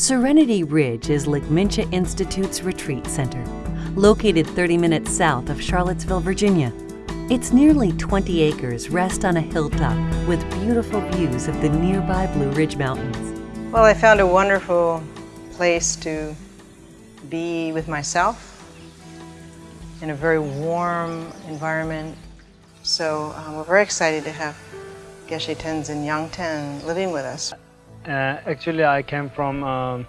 Serenity Ridge is Ligmincha Institute's retreat center, located 30 minutes south of Charlottesville, Virginia. Its nearly 20 acres rest on a hilltop with beautiful views of the nearby Blue Ridge Mountains. Well, I found a wonderful place to be with myself in a very warm environment. So um, we're very excited to have Geshe Tenzin Yangten living with us. Uh, actually, I came from um,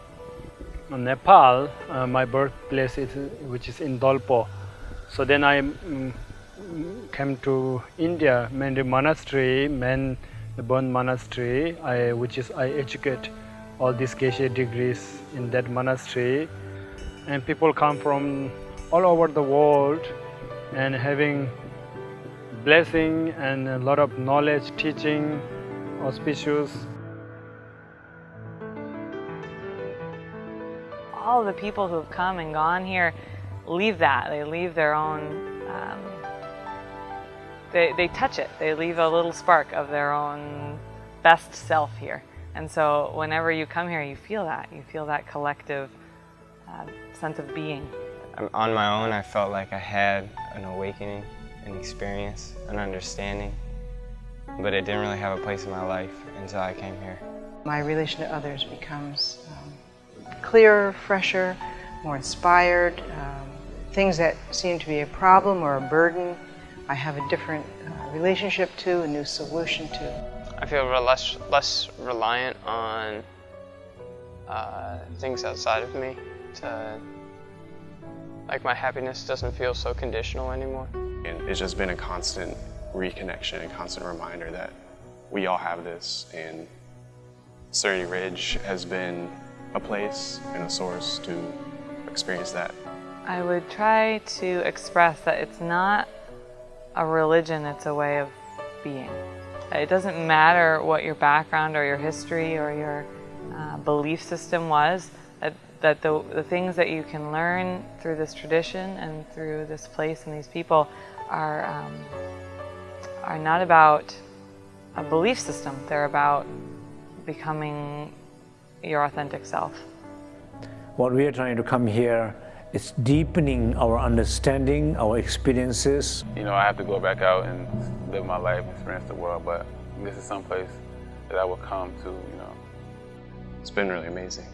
Nepal. Uh, my birthplace is, which is in Dolpo. So then I um, came to India, Menri Monastery, Man Bon Monastery, I, which is I educate all these Geshe degrees in that monastery. And people come from all over the world and having blessing and a lot of knowledge, teaching, auspicious. All the people who have come and gone here leave that. They leave their own, um, they, they touch it. They leave a little spark of their own best self here. And so whenever you come here, you feel that. You feel that collective uh, sense of being. On my own, I felt like I had an awakening, an experience, an understanding, but it didn't really have a place in my life until I came here. My relation to others becomes um, clearer, fresher, more inspired. Um, things that seem to be a problem or a burden, I have a different uh, relationship to, a new solution to. I feel less, less reliant on uh, things outside of me. To, like my happiness doesn't feel so conditional anymore. And it's just been a constant reconnection, a constant reminder that we all have this and Serenity Ridge has been a place and a source to experience that. I would try to express that it's not a religion, it's a way of being. It doesn't matter what your background or your history or your uh, belief system was, that, that the, the things that you can learn through this tradition and through this place and these people are, um, are not about a belief system, they're about becoming your authentic self. What we are trying to come here is deepening our understanding, our experiences. You know, I have to go back out and live my life, experience the world, but this is someplace that I will come to, you know. It's been really amazing.